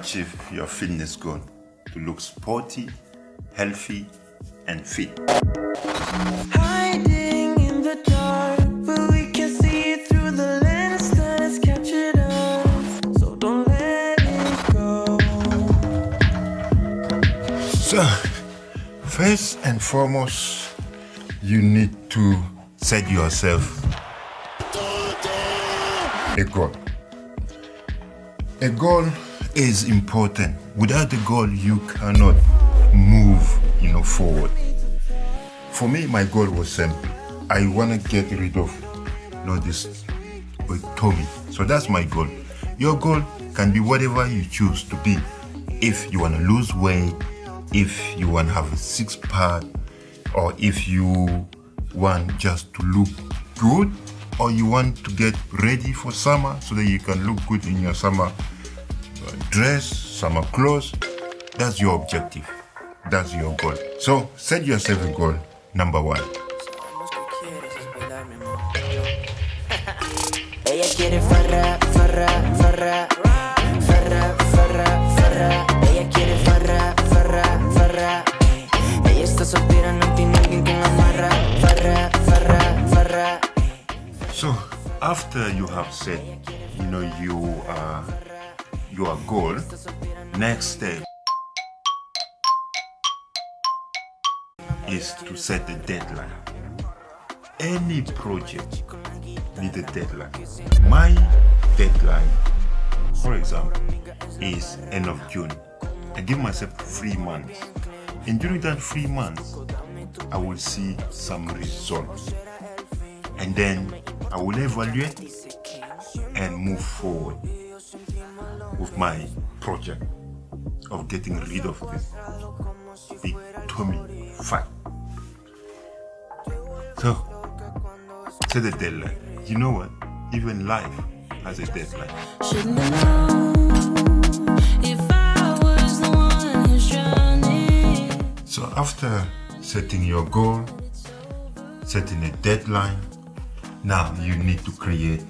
achieve your fitness goal to look sporty, healthy, and fit. Hiding in the dark, but we can see through the lens that is captured us. So don't let it go. So, first and foremost, you need to set yourself a goal. A goal is important. Without the goal, you cannot move, you know, forward. For me, my goal was simple. I want to get rid of, you know, this with Tommy. So that's my goal. Your goal can be whatever you choose to be. If you want to lose weight, if you want to have a six pack, or if you want just to look good, or you want to get ready for summer so that you can look good in your summer dress, summer clothes. That's your objective. That's your goal. So set yourself a goal. Number one. So after you have set, you know, you uh, your goal, next step is to set a deadline. Any project need a deadline. My deadline, for example, is end of June. I give myself three months. And during that three months, I will see some results. And then I will evaluate and move forward with my project of getting rid of this big tummy fat. So, set a deadline. You know what? Even life has a deadline. Shouldn't have known if I was the one who's drowning. So after setting your goal, setting a deadline, now you need to create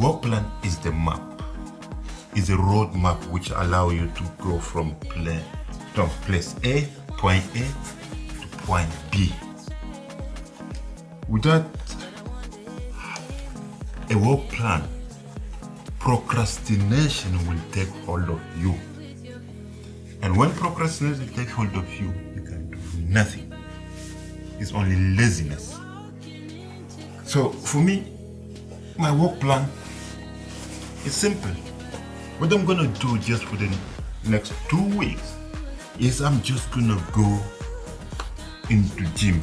Work plan is the map, is a road map which allow you to go from place, from place A, point A to point B. Without a work plan, procrastination will take hold of you. And when procrastination takes hold of you, you can do nothing. It's only laziness. So for me, my work plan is simple. What I'm gonna do just for the next two weeks is I'm just gonna go into gym,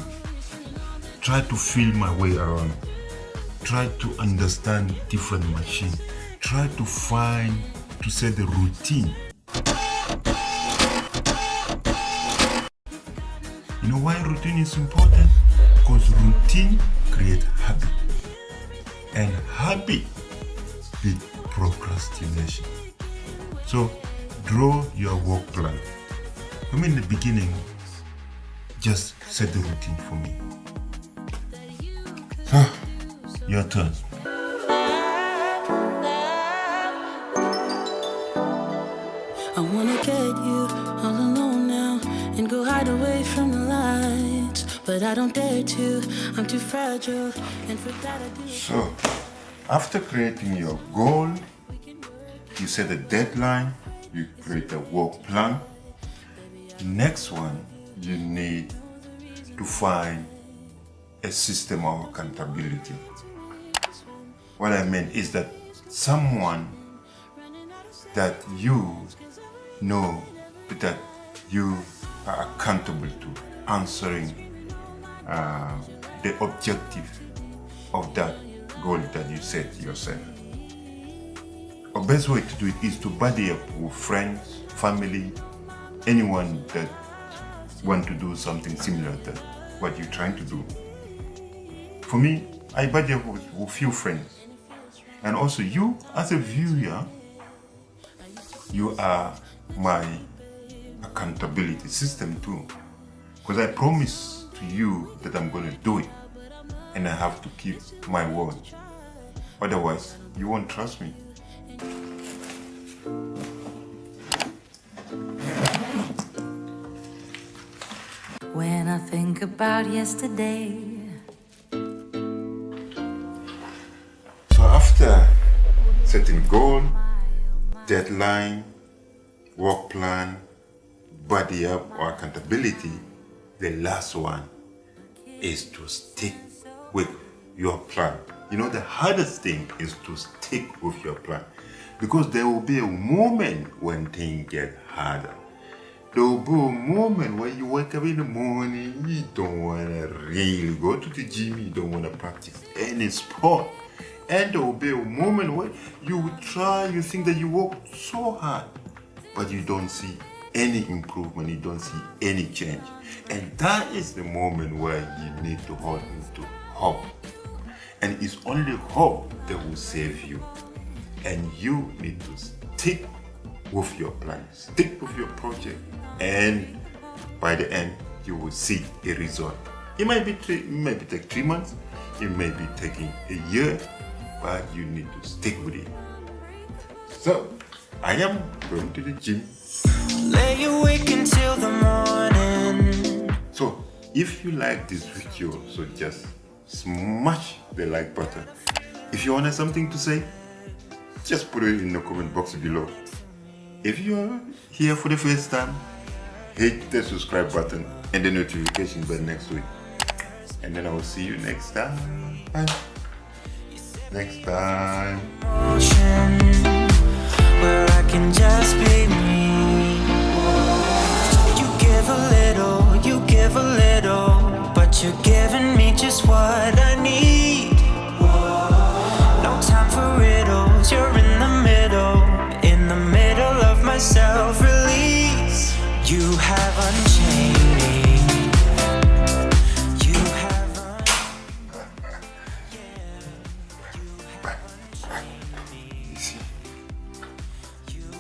try to feel my way around, try to understand different machines, try to find to set the routine You know why routine is important? Because routine creates habit. And habit procrastination. So draw your work plan. I mean in the beginning, just set the routine for me. Your turn. I wanna get you all alone now and go hide away from the lights. But I don't dare to, I'm too fragile. And for that I do. So, after creating your goal, you set a deadline, you create a work plan. Next one, you need to find a system of accountability. What I mean is that someone that you know that you are accountable to answering uh, the objective of that goal that you set yourself. The best way to do it is to buddy up with friends, family, anyone that want to do something similar to what you're trying to do. For me, I buddy up with, with few friends. And also you, as a viewer, you are my accountability system too. Because I promise to you that I'm going to do it and I have to keep my word. Otherwise, you won't trust me. When I think about yesterday So after setting goal, deadline, work plan, body up or accountability, the last one is to stick with your plan. You know, the hardest thing is to stick with your plan because there will be a moment when things get harder. There will be a moment when you wake up in the morning, you don't want to really go to the gym, you don't want to practice any sport. And there will be a moment where you try, you think that you work so hard, but you don't see any improvement, you don't see any change. And that is the moment where you need to hold into hope. And it's only hope that will save you. And you need to stick with your plan, stick with your project, and by the end, you will see a result. It might be three, it might be take three months, it may be taking a year, but you need to stick with it. So, I am going to the gym. Lay awake until the morning. So, if you like this video, so just smash the like button. If you want something to say, just put it in the comment box below. If you're here for the first time, hit the subscribe button and the notification bell next week. And then I will see you next time. Bye. Next time.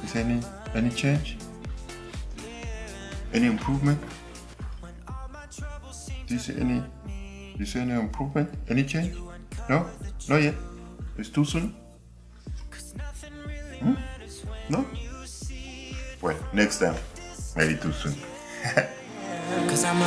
Is any any change? Any improvement? Do you see any? Do you see any improvement? Any change? No, not yet. It's too soon. Hmm? No. Well, next time. Maybe too soon. Cause I'm